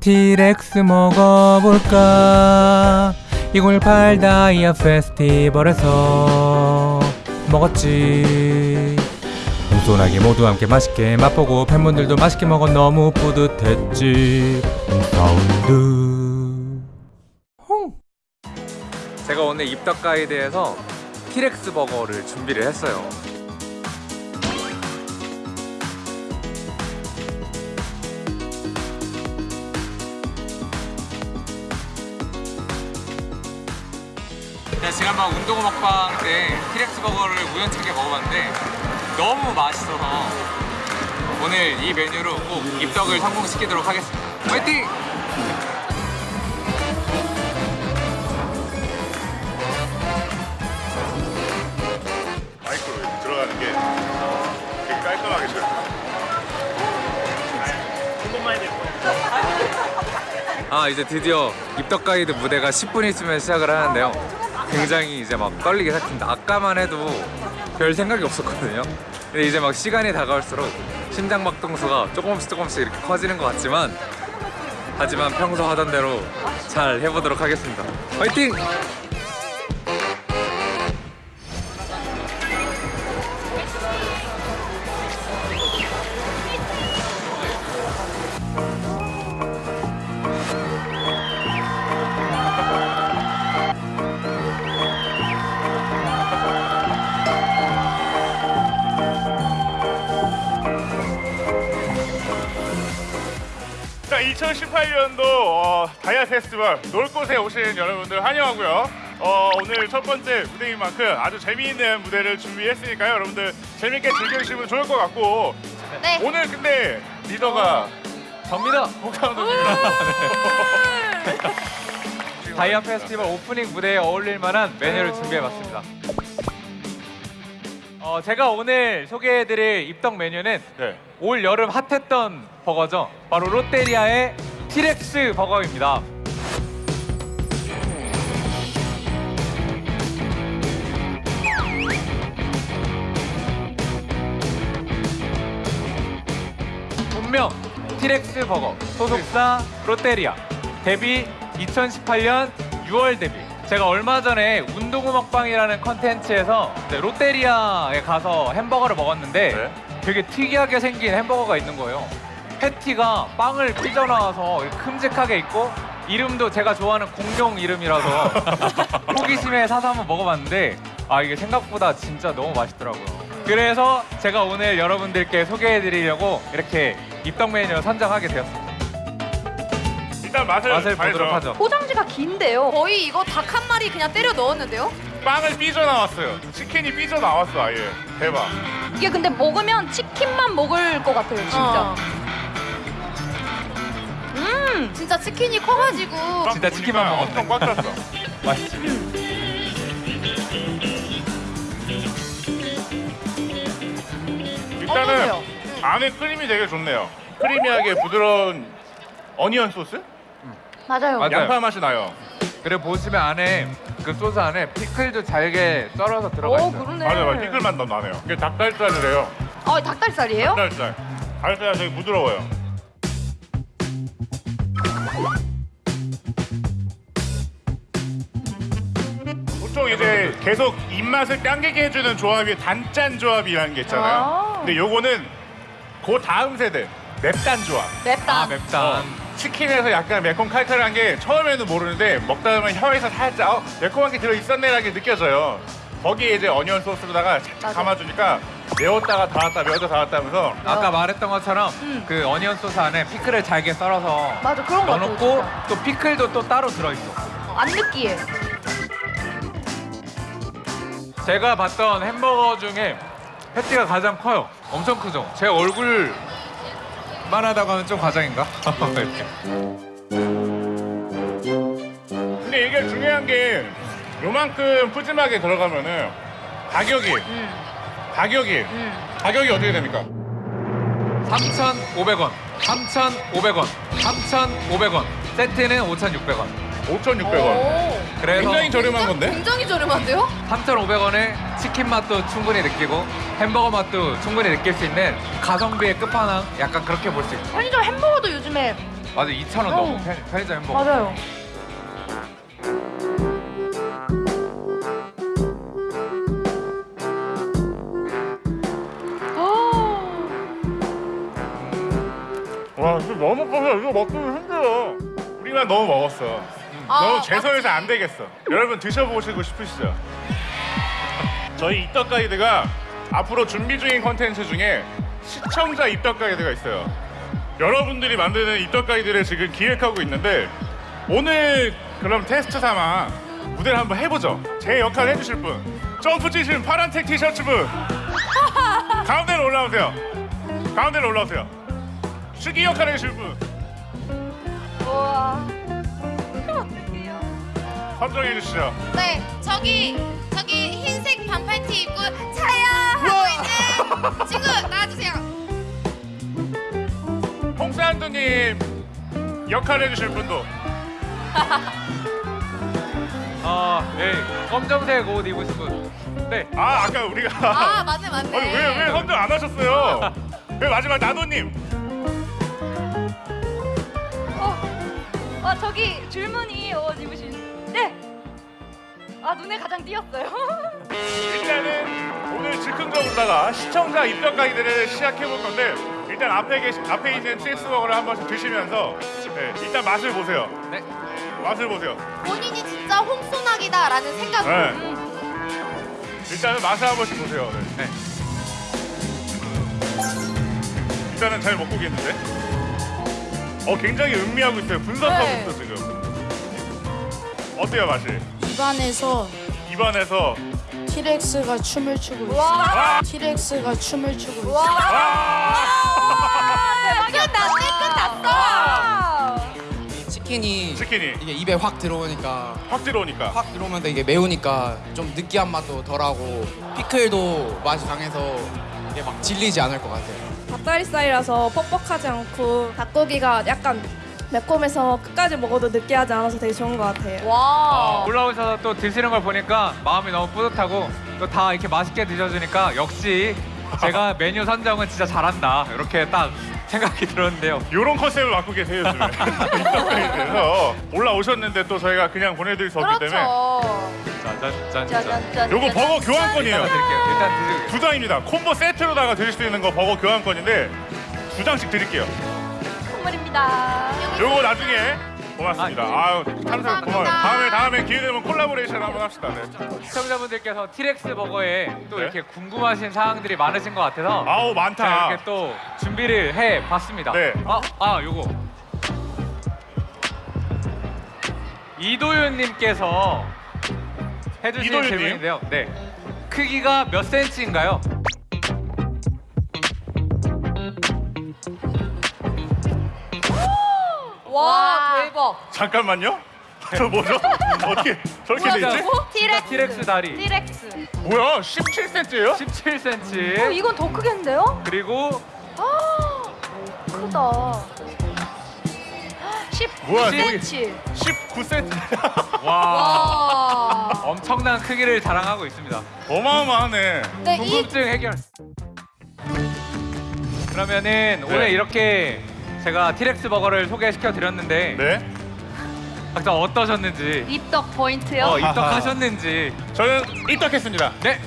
티렉스 먹어볼까? 208 다이아 페스티벌에서 먹었지. 공손하게 모두 함께 맛있게 맛보고 팬분들도 맛있게 먹어 너무 뿌듯했지. 사운드. 제가 오늘 입덕 가이드에서 티렉스 버거를 준비를 했어요 제가 지난번 운동 먹방 때 티렉스 버거를 우연찮게 먹어봤는데 너무 맛있어서 오늘 이 메뉴로 꼭 입덕을 성공시키도록 하겠습니다 화이팅! 마이크로 들어가는 게 되게 깔끔하게 잘. 아 이제 드디어 입덕 가이드 무대가 10분 있으면 시작을 하는데요 굉장히 이제 막 떨리게 시작합니다 아까만 해도 별 생각이 없었거든요 근데 이제 막 시간이 다가올수록 심장박동수가 조금씩 조금씩 이렇게 커지는 것 같지만 하지만 평소 하던 대로 잘 해보도록 하겠습니다 화이팅! 2018년도 어, 다이아 페스티벌 놀 곳에 오신 여러분들 환영하고요. 어, 오늘 첫 번째 무대인 만큼 아주 재미있는 무대를 준비했으니까요. 여러분들 재밌게 즐겨주시면 좋을 것 같고 네. 오늘 근데 리더가 접니다! 홍상도입니다. 다이아 페스티벌 오프닝 무대에 어울릴 만한 메뉴를 준비해봤습니다 어, 제가 오늘 소개해드릴 입덕 메뉴는 네. 올 여름 핫했던 버거죠. 바로 롯데리아의 티렉스 버거입니다. 본명 티렉스 버거 소속사 롯데리아 데뷔 2018년 6월 데뷔 제가 얼마 전에 운동우 먹방이라는 컨텐츠에서 롯데리아에 가서 햄버거를 먹었는데 네. 되게 특이하게 생긴 햄버거가 있는 거예요. 패티가 빵을 삐져나와서 큼직하게 있고 이름도 제가 좋아하는 공룡 이름이라서 호기심에 사서 한번 먹어봤는데 아 이게 생각보다 진짜 너무 맛있더라고요. 그래서 제가 오늘 여러분들께 소개해드리려고 이렇게 입덕 메뉴를 선정하게 되었습니다 일단 맛을, 맛을 봐야죠. 보도록 하죠 포장지가 긴데요. 거의 이거 닭 한 마리 그냥 때려 넣었는데요. 빵을 삐져 나왔어요. 치킨이 삐져 나왔어 아예. 대박. 이게 근데 먹으면 치킨만 먹을 것 같아요, 진짜. 음, 진짜 치킨이 커가지고. 빵 진짜 치킨만 보니까 먹었네. 엄청 꽉 찼어. 맛있지 일단은 어떠세요? 안에 크림이 되게 좋네요. 크리미하게 부드러운 어니언 소스? 맞아요. 맞아요. 양파 맛이 나요. 그리고 보시면 안에 그 소스 안에 피클도 잘게 썰어서 들어가 오, 있어요 그러네. 맞아요, 맞아요. 피클 맛 너무 나네요. 이게 닭다리살이래요. 어, 닭다리살이에요? 닭다리살. 다리살 되게 부드러워요. 보통 이제 계속 입맛을 당기게 해주는 조합이 단짠 조합이라는 게 있잖아요. 아. 근데 요거는 그 다음 세대 맵단 조합. 맵다. 아 어, 치킨에서 약간 매콤 칼칼한 게 처음에는 모르는데 먹다 보면 혀에서 살짝 어, 매콤한 게 들어 있었네라는 게 느껴져요. 거기에 이제 어니언 소스로다가 착착. 감아주니까 매웠다가 달았다 매웠다 달았다 하면서 아까 말했던 것처럼 음. 그 어니언 소스 안에 피클을 잘게 썰어서 맞아, 그런 거. 넣어놓고 진짜. 또 피클도 또 따로 들어있어 어, 안 느끼해. 제가 봤던 햄버거 중에 패티가 가장 커요 엄청 크죠? 제 얼굴 만 하다고 하면 좀 과장인가? 이렇게 근데 이게 중요한 게 요만큼 푸짐하게 들어가면은 가격이 음, 가격이 음. 가격이 어떻게 됩니까? 3,500원 3,500원 3,500원 세트는 5,600원 5,600원. 오. 그래서 굉장히 저렴한 건데? 굉장히 저렴한데요? 3,500원에 치킨 맛도 충분히 느끼고 햄버거 맛도 충분히 느낄 수 있는 가성비의 끝판왕 약간 그렇게 볼 수 있죠 편의점 햄버거도 요즘에 맞아 2,000원 넘어 편- 편의점 햄버거. 맞아요. 와 이거 너무 커서 이거 먹기 힘들어. 우리만 너무 먹었어. 아, 너무 죄송해서 안 되겠어. 여러분 드셔보시고 싶으시죠? 저희 입덕 가이드가 앞으로 준비 중인 컨텐츠 중에 시청자 입덕 가이드가 있어요. 여러분들이 만드는 입덕 가이드를 지금 기획하고 있는데 오늘 그럼 테스트 삼아 무대를 한번 해보죠. 제 역할 해주실 분 점프 치신 파란색 티셔츠 분 가운데로 올라오세요. 가운데로 올라오세요. 수기 역할 해주실 분 우와. 선정해 주시죠. 네, 저기 저기 흰색 반팔티 입고 차야 하고 있는 친구 나와주세요. 홍산두님 역할 해주실 분도 아, 네. 검정색 옷 입으신 분. 네. 아 아까 우리가 아 맞네 맞네. 아니 왜 왜 선정 안 하셨어요? 왜 마지막 나도님 어, 아 저기 줄무늬 옷 입으신. 네. 아 눈에 가장 띄었어요. 일단은 오늘 즉흥적으로다가 시청자 입덕 가이드를 시작해 볼 건데 일단 앞에 계신 앞에 있는 TX버거를 한 번씩 드시면서 네, 일단 맛을 보세요. 네. 맛을 보세요. 본인이 진짜 홍소나기다 라는 생각. 네. 음. 일단은 맛을 한 번씩 보세요. 네. 네. 일단은 잘 먹고 계는데. 어 굉장히 음미하고 있어요. 분석하고 네. 있어 지금. 어때요 맛이? 입안에서 입안에서 티렉스가 춤을 추고 있어. 아! 티렉스가 춤을 추고 있어. 아! 끝났네 끝났어. 아. 이 치킨이 치킨이 이게 입에 확 들어오니까 확 들어오니까. 확 들어오면 이게 매우니까 좀 느끼한 맛도 덜하고 피클도 맛이 강해서 이게 막 질리지 않을 것 같아요. 닭다리살이라서 퍽퍽하지 않고 닭고기가 약간 매콤해서 끝까지 먹어도 느끼하지 않아서 되게 좋은 것 같아요. 와. 올라오셔서 또 드시는 걸 보니까 마음이 너무 뿌듯하고 또 다 이렇게 맛있게 드셔주니까 역시 제가 메뉴 선정은 진짜 잘한다 이렇게 딱 생각이 들었는데요. 이런 컨셉을 맡고 계세요 요즘에. 그래서 올라오셨는데 또 저희가 그냥 보내드릴 수 없기 때문에 그렇죠. 짜잔 짠. 짜잔짠. 요거 버거 교환권이에요. 일단 드릴게요. 일단 드세요. 두 장입니다. 콤보 세트로다가 드실 수 있는 거 버거 교환권인데 두 장씩 드릴게요. 선물입니다. 요거 나중에 고맙습니다. 아유 항상 고마워요. 감사합니다. 다음에 다음에 기회 되면 콜라보레이션 한번 합시다. 네. 시청자분들께서 티렉스 버거에 또 네. 이렇게 궁금하신 사항들이 많으신 것 같아서 아우 제가 많다. 이렇게 또 준비를 해 봤습니다. 네. 아, 아, 요거. 이도윤 님께서 해 주신 이도윤 님? 질문인데요. 네. 크기가 몇 센치인가요? 와, 대박. 잠깐만요. 저 뭐죠? 어떻게 저렇게 돼 있지? 티렉스. 티렉스 다리. 티렉스. 뭐야? 17cm예요? 17cm. 어, 이건 더 크겠는데요? 그리고 크다. 10 뭐야, 저기- 10cm. 19cm. 와 와. 엄청난 크기를 자랑하고 있습니다. 어마어마하네. 네, 이 궁금증 해결. 그러면은 오늘 이렇게 제가 티렉스 버거를 소개시켜 드렸는데 네. 각자 어떠셨는지 입덕 포인트요? 어, 입덕하셨는지 저는 입덕했습니다. 네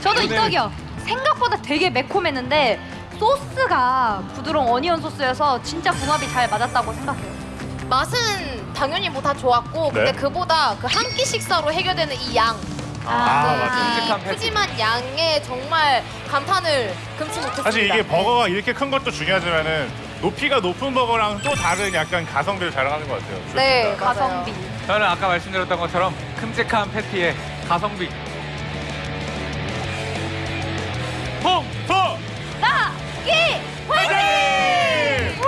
저도 오늘- 입덕이요. 생각보다 되게 매콤했는데 소스가 부드러운 어니언 소스여서 진짜 궁합이 잘 맞았다고 생각해요. 맛은 당연히 뭐 다 좋았고 근데 네. 그보다 그 한 끼 식사로 해결되는 이 양. 아, 네, 맞아. 이 큼직한 패티. 푸짐한 양에 정말 감탄을 금치 못했습니다. 사실 이게 버거가 이렇게 큰 것도 중요하지만은 높이가 높은 버거랑 또 다른 약간 가성비를 자랑하는 것 같아요. 네, 가성비. 저는 아까 말씀드렸던 것처럼 큼직한 패티에 가성비 홍소 나기 화이팅!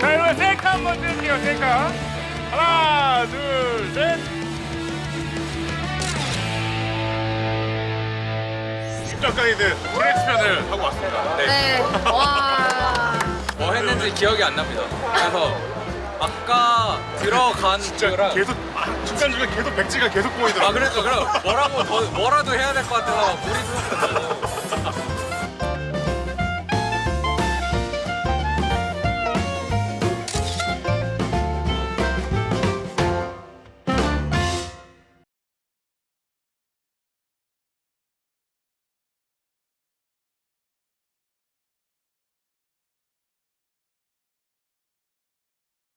자, 여러분 셀카 한번 찍을게요. 셀카. 하나, 둘, 셋. 가이드 트랙스 편을 하고 왔습니다. 네. 와. 뭐 했는지 기억이 안 납니다. 그래서 아까 들어간 거랑 계속 아, 중간중간 계속 백지가 계속 보이더라고요. 아 그래서 그럼 뭐라고 더 뭐라도 해야 될 것 같아서 물이 쏟았어요.